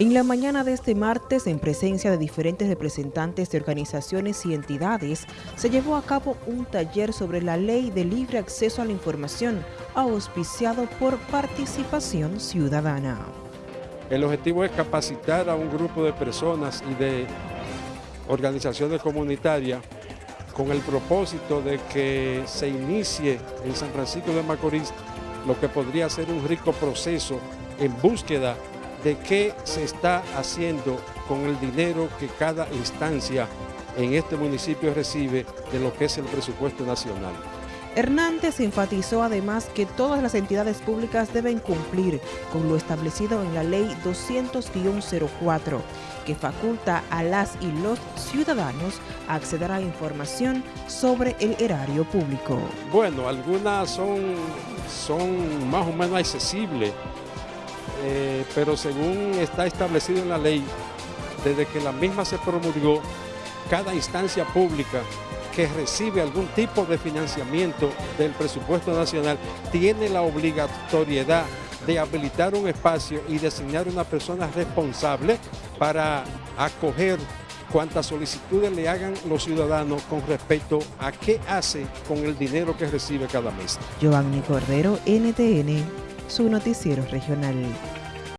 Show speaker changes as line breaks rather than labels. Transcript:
En la mañana de este martes, en presencia de diferentes representantes de organizaciones y entidades, se llevó a cabo un taller sobre la Ley de Libre Acceso a la Información, auspiciado por Participación Ciudadana.
El objetivo es capacitar a un grupo de personas y de organizaciones comunitarias con el propósito de que se inicie en San Francisco de Macorís lo que podría ser un rico proceso en búsqueda de qué se está haciendo con el dinero que cada instancia en este municipio recibe de lo que es el presupuesto nacional.
Hernández enfatizó además que todas las entidades públicas deben cumplir con lo establecido en la Ley 200-04, que faculta a las y los ciudadanos a acceder a información sobre el erario público.
Bueno, algunas son, son más o menos accesibles, pero según está establecido en la ley, desde que la misma se promulgó, cada instancia pública que recibe algún tipo de financiamiento del presupuesto nacional tiene la obligatoriedad de habilitar un espacio y designar una persona responsable para acoger cuantas solicitudes le hagan los ciudadanos con respecto a qué hace con el dinero que recibe cada mes.
Giovanni Cordero, NTN, su noticiero regional.